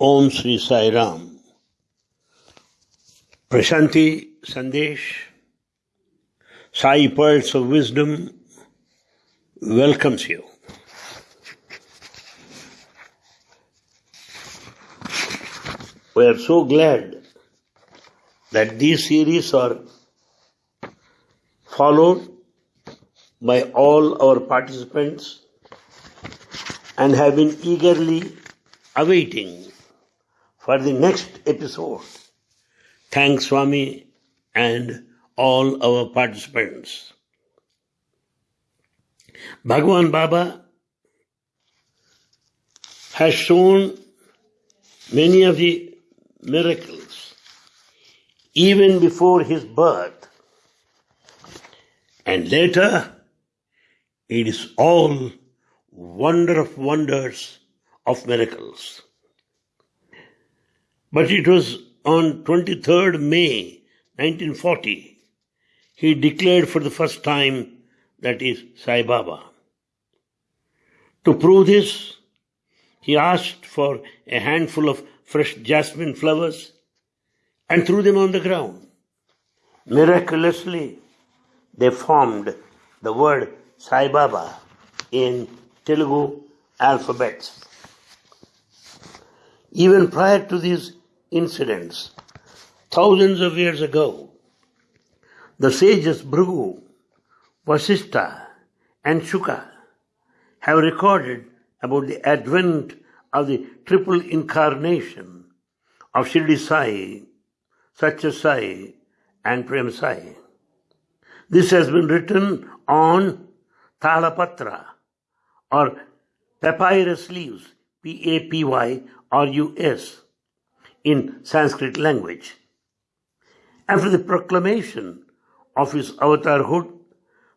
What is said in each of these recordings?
Om Shri Sai Ram Prashanti Sandesh Sai pearls of wisdom welcomes you we are so glad that these series are followed by all our participants and have been eagerly awaiting for the next episode. Thanks, Swami, and all our participants. Bhagwan Baba has shown many of the miracles even before his birth, and later it is all wonder of wonders of miracles. But it was on 23rd May 1940 he declared for the first time that is Sai Baba. To prove this, he asked for a handful of fresh jasmine flowers and threw them on the ground. Miraculously, they formed the word Sai Baba in Telugu alphabets. Even prior to these incidents, thousands of years ago, the sages Bhrigu, Vasistha, and Shuka have recorded about the advent of the triple incarnation of Shirdi Sai, Satya Sai, and Prem Sai. This has been written on Talapatra or papyrus leaves, P A P Y R U S, in Sanskrit language. After the proclamation of his avatarhood,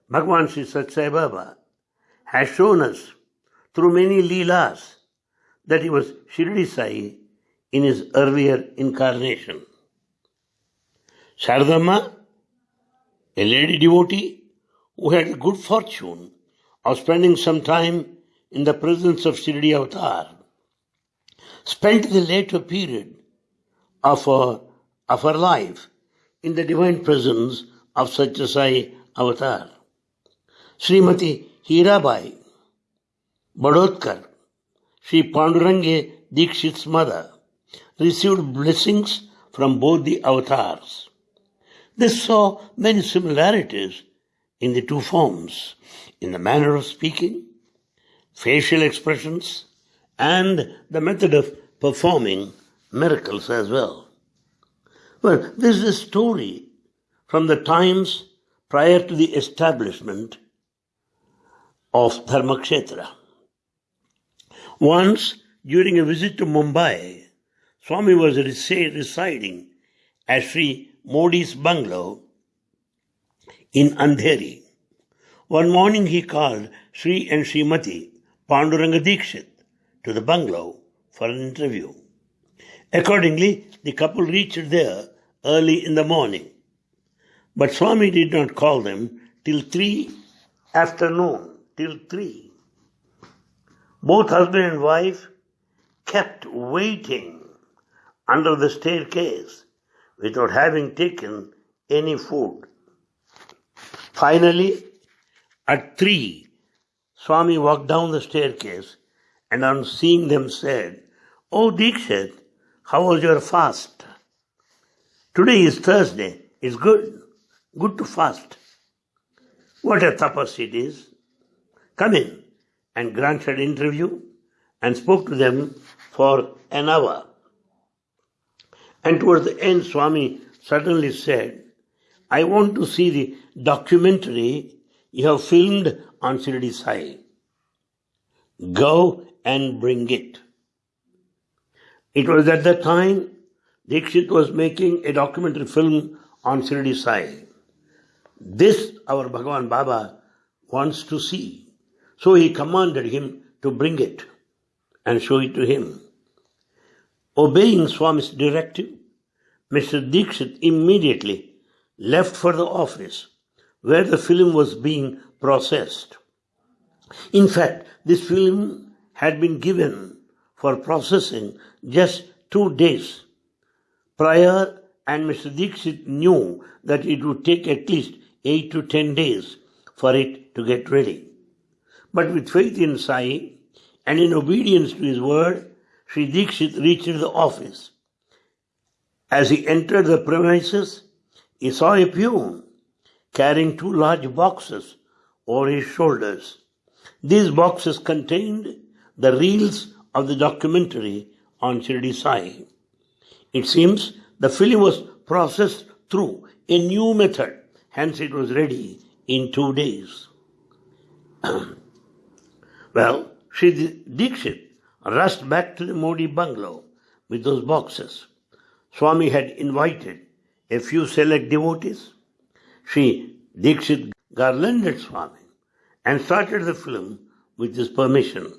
Bhagwan Sri Satya Sai Baba has shown us through many leelas that he was Shirdi Sai in his earlier incarnation. Sharadamma, a lady devotee who had the good fortune of spending some time in the presence of Shirdi Avatar, spent the later period of her, of her life in the divine presence of Satya Sai Avatar. Srimati Hirabai Badotkar, Sri Panduranga Dikshit's mother, received blessings from both the avatars. They saw many similarities in the two forms, in the manner of speaking, facial expressions, and the method of performing miracles as well. Well, this is a story from the times prior to the establishment of Dharmakshetra. Once, during a visit to Mumbai, Swami was residing at Sri Modi's bungalow in Andheri. One morning he called Sri and Srimati Panduranga Dikshit to the bungalow for an interview. Accordingly, the couple reached there early in the morning. But Swami did not call them till three afternoon, till three. Both husband and wife kept waiting under the staircase without having taken any food. Finally, at three, Swami walked down the staircase and on seeing them said, Oh Dikshit, how was your fast? Today is Thursday. It's good. Good to fast. What a tapas it is. Come in and granted interview and spoke to them for an hour. And towards the end, Swami suddenly said, I want to see the documentary you have filmed on Shirdi Sai. Go and bring it. It was at that time Dikshit was making a documentary film on Shirdi Sai. This our Bhagavan Baba wants to see. So he commanded him to bring it and show it to him. Obeying Swami's directive, Mr. Dikshit immediately left for the office where the film was being processed. In fact, this film had been given for processing just two days. Prior and Mr. Dixit knew that it would take at least eight to ten days for it to get ready. But with faith in Sai and in obedience to his word, Sri Dixit reached the office. As he entered the premises, he saw a peon carrying two large boxes over his shoulders. These boxes contained the reels of the documentary on Shirdi Sai. It seems the film was processed through a new method, hence it was ready in two days. well, Sri Dixit rushed back to the Modi bungalow with those boxes. Swami had invited a few select devotees. Sri Dixit garlanded Swami and started the film with his permission.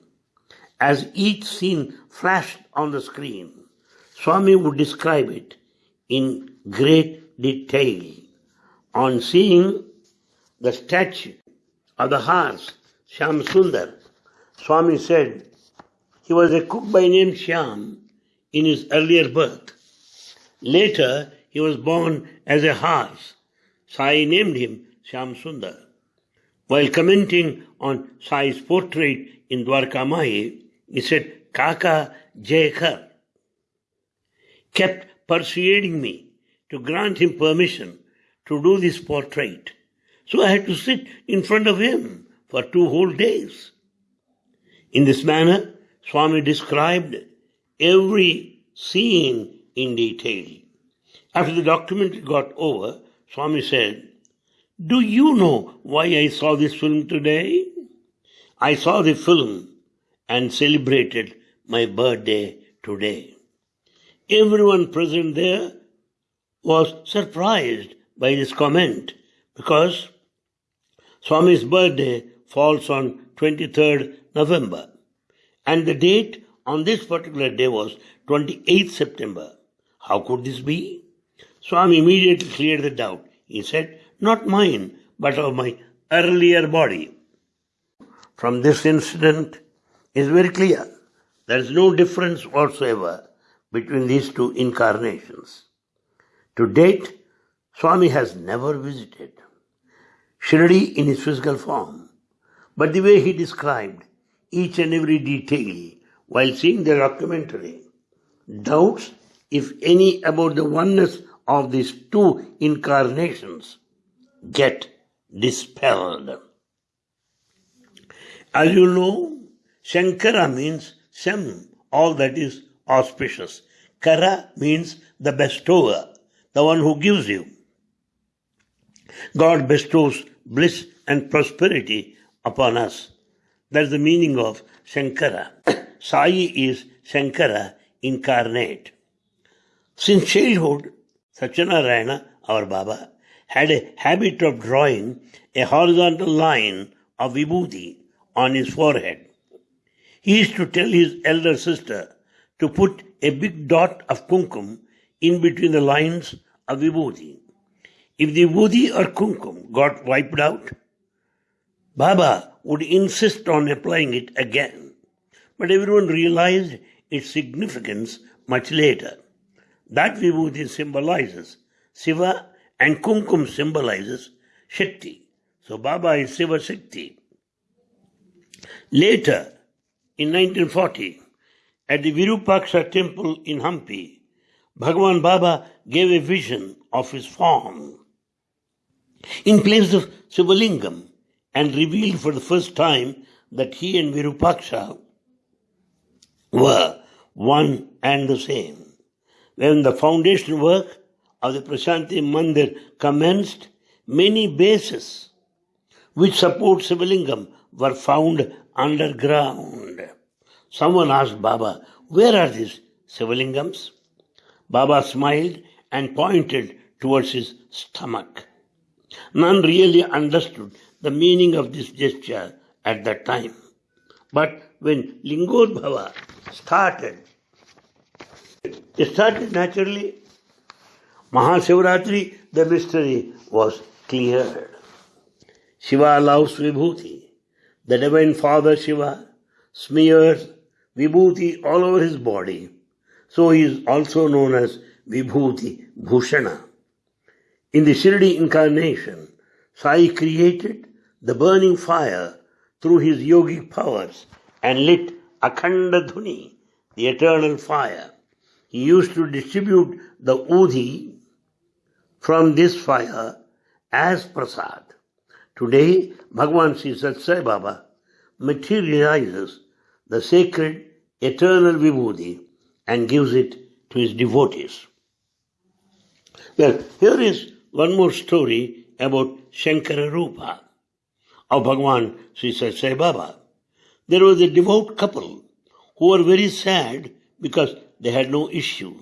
As each scene flashed on the screen, Swami would describe it in great detail. On seeing the statue of the horse, Shyam Sundar, Swami said he was a cook by name Shyam in his earlier birth. Later, he was born as a horse. Sai named him Shyam Sundar. While commenting on Sai's portrait in Dwarka Mai, he said, Kaka Jaykar kept persuading me to grant him permission to do this portrait. So I had to sit in front of him for two whole days. In this manner, Swami described every scene in detail. After the documentary got over, Swami said, Do you know why I saw this film today? I saw the film and celebrated my birthday today. Everyone present there was surprised by this comment because Swami's birthday falls on 23rd November and the date on this particular day was 28th September. How could this be? Swami immediately cleared the doubt. He said, Not mine, but of my earlier body. From this incident is very clear. There is no difference whatsoever between these two incarnations. To date, Swami has never visited Shirdi in his physical form, but the way he described each and every detail while seeing the documentary, doubts, if any, about the oneness of these two incarnations get dispelled. As you know, Shankara means Sham, all that is auspicious. Kara means the bestower, the one who gives you. God bestows bliss and prosperity upon us. That's the meaning of Shankara. Sai is Shankara incarnate. Since childhood, Satyanarayana, our Baba, had a habit of drawing a horizontal line of vibhuti on his forehead. He used to tell his elder sister to put a big dot of kumkum in between the lines of vibhuti. If the vibhuti or kumkum got wiped out, Baba would insist on applying it again. But everyone realized its significance much later. That vibhuti symbolizes Shiva and kumkum symbolizes Shakti. So Baba is Shiva Shakti. Later, in 1940, at the Virupaksha temple in Hampi, Bhagavan Baba gave a vision of his form. In place of Sivalingam, and revealed for the first time that he and Virupaksha were one and the same. When the foundation work of the Prashanti Mandir commenced, many bases which support Sivalingam were found underground. Someone asked Baba, Where are these Sivalingams? Baba smiled and pointed towards his stomach. None really understood the meaning of this gesture at that time. But when Lingodbhava started, it started naturally. Mahashivratri, the mystery was cleared. Shiva allows Vibhuti. The Divine Father Shiva smears Vibhuti all over his body So he is also known as Vibhuti Bhushana. In the Shirdi incarnation, Sai created the burning fire through his yogic powers and lit Akhanda Dhuni, the eternal fire. He used to distribute the udhi from this fire as prasad. Today, Bhagwan Sri Satya Sai Baba materializes the sacred eternal vibhuti and gives it to his devotees. Well, here is one more story about Shankara Rupa of Bhagwan Sri Satya Sai Baba. There was a devout couple who were very sad because they had no issue.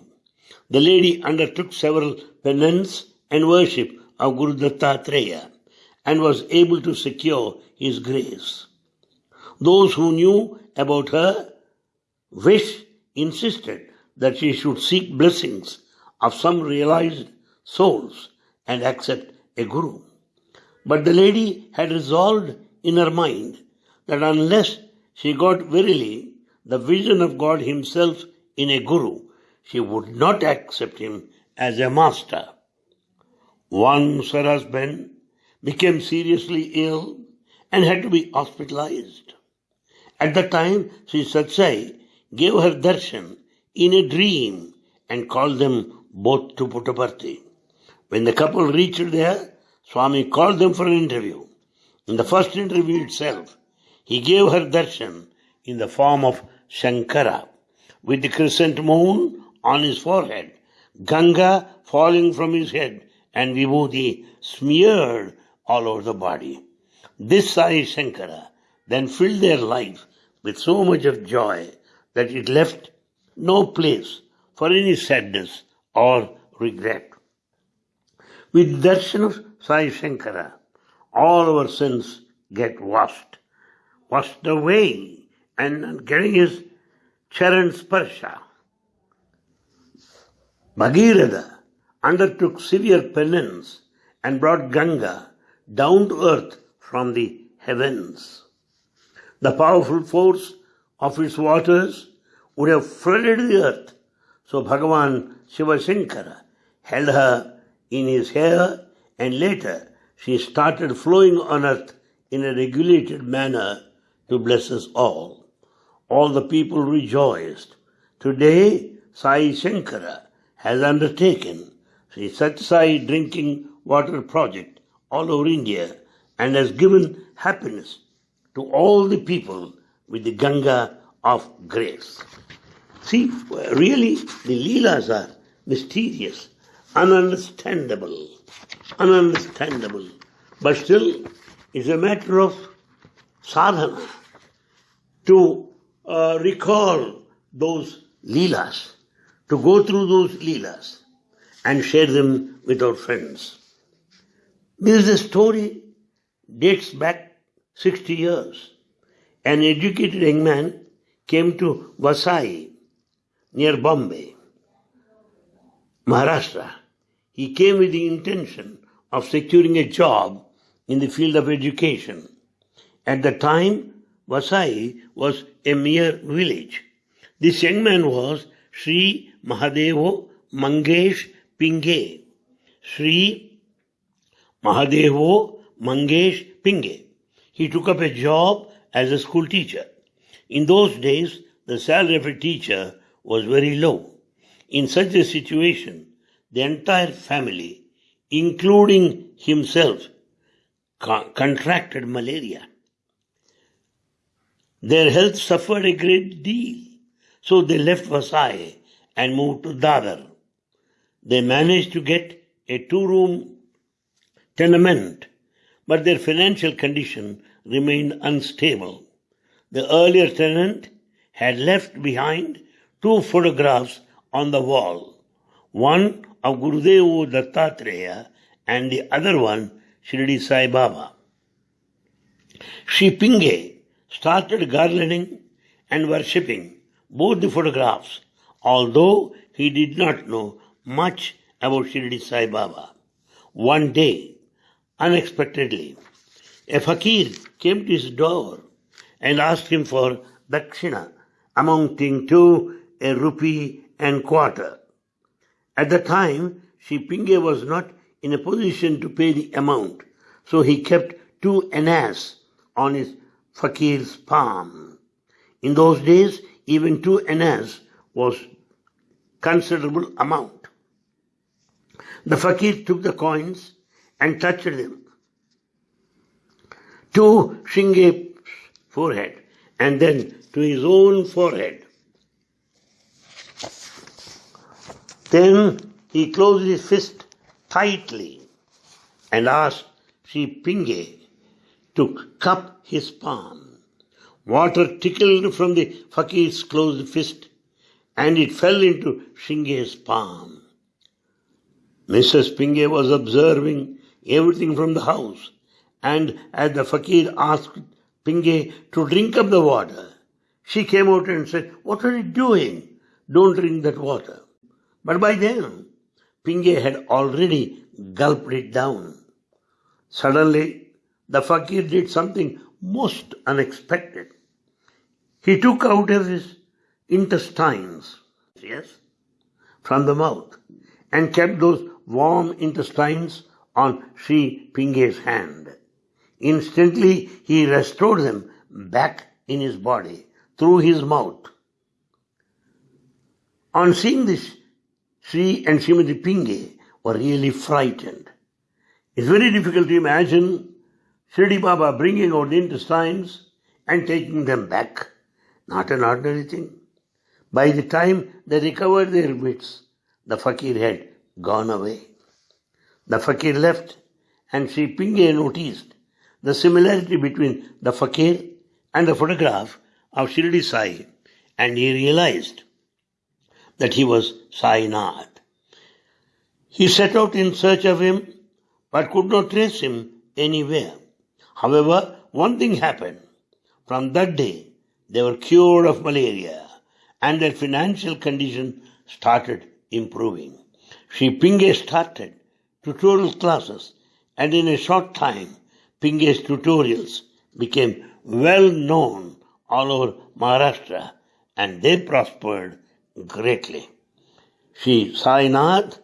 The lady undertook several penance and worship of Guru Dattatreya and was able to secure his grace. Those who knew about her wish insisted that she should seek blessings of some realized souls and accept a guru. But the lady had resolved in her mind that unless she got verily the vision of God Himself in a guru, she would not accept him as a master. Once her husband became seriously ill and had to be hospitalized. At the time, Sri Satya Sai gave her darshan in a dream and called them both to Puttaparthi. When the couple reached there, Swami called them for an interview. In the first interview itself, he gave her darshan in the form of Shankara, with the crescent moon on his forehead, Ganga falling from his head, and Vibhuti smeared all over the body. This Sai Shankara then filled their life with so much of joy that it left no place for any sadness or regret. With darshan of Sai Shankara, all our sins get washed, washed away, and getting his charan sparsha. Bhagirath undertook severe penance and brought Ganga down to earth from the heavens. The powerful force of its waters would have flooded the earth. So Bhagavan Shiva Shankara held her in his hair and later she started flowing on earth in a regulated manner to bless us all. All the people rejoiced. Today, Sai Shankara has undertaken Sri Satya Sai Drinking Water Project all over India and has given happiness to all the people with the Ganga of grace. See, really, the Leelas are mysterious, ununderstandable, ununderstandable. But still, it's a matter of sadhana to uh, recall those Leelas, to go through those Leelas and share them with our friends. This story dates back 60 years. An educated young man came to Vasai near Bombay, Maharashtra. He came with the intention of securing a job in the field of education. At the time, Vasai was a mere village. This young man was Sri Mahadevo Mangesh Pinge. Sri Mahadevo Mangesh Pinge. He took up a job as a school teacher. In those days, the salary of a teacher was very low. In such a situation, the entire family, including himself, co- contracted malaria. Their health suffered a great deal, so they left Vasai and moved to Dadar. They managed to get a two room tenement, but their financial condition remained unstable. The earlier tenant had left behind two photographs on the wall, one of Gurudev Dattatreya and the other one Shirdi Sai Baba. Sri Pinge started garlanding and worshipping both the photographs, although he did not know much about Shirdi Sai Baba. One day, unexpectedly, a fakir came to his door and asked him for dakshina, amounting to a rupee and quarter. At the time, Sri Pinge was not in a position to pay the amount, so he kept two annas on his fakir's palm. In those days, even two annas was considerable amount. The fakir took the coins and touched them to Shinge's forehead and then to his own forehead. Then he closed his fist tightly and asked Sri Pinge to cup his palm. Water trickled from the fakir's closed fist and it fell into Shinge's palm. Mrs. Pinge was observing everything from the house, and as the fakir asked Pinge to drink up the water, she came out and said, What are you doing? Don't drink that water. But by then, Pinge had already gulped it down. Suddenly, the fakir did something most unexpected. He took out of his intestines, yes, from the mouth and kept those warm intestines on Sri Pinge's hand. Instantly he restored them back in his body through his mouth. On seeing this, Sri and Srimati Pinge were really frightened. It's very difficult to imagine Shirdi Baba bringing out intestines and taking them back. Not an ordinary thing. By the time they recovered their wits, the fakir had gone away. The fakir left and Sri Pinge noticed the similarity between the fakir and the photograph of Shirdi Sai and he realized that he was Sai Nath. He set out in search of him but could not trace him anywhere. However, one thing happened. From that day, they were cured of malaria and their financial condition started improving. Sri Pinge started tutorial classes and in a short time Pinge's tutorials became well known all over Maharashtra and they prospered greatly. Sri Sai Nath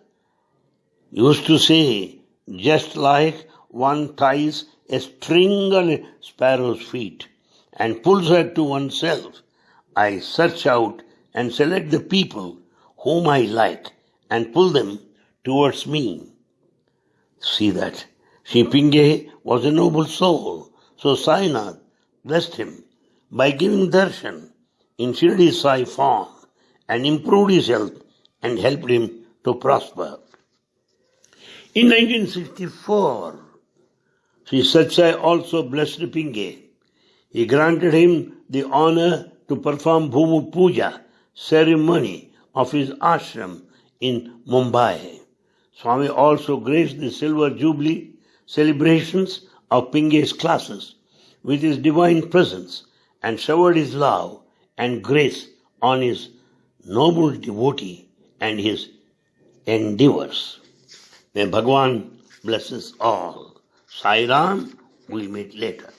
used to say, just like one ties a string on a sparrow's feet and pulls her to oneself, I search out and select the people whom I like and pull them towards me. See that. Sri Pinge was a noble soul, so Sai Nath blessed him by giving darshan in Shirdi Sai form and improved his health and helped him to prosper. In 1964, Sri Satya Sai also blessed Pinge. He granted him the honor to perform Bhumi Puja ceremony of his ashram in Mumbai. Swami also graced the Silver Jubilee celebrations of Pinge's classes with his divine presence and showered his love and grace on his noble devotee and his endeavors. May Bhagwan bless us all. Sai Ram, we'll meet later.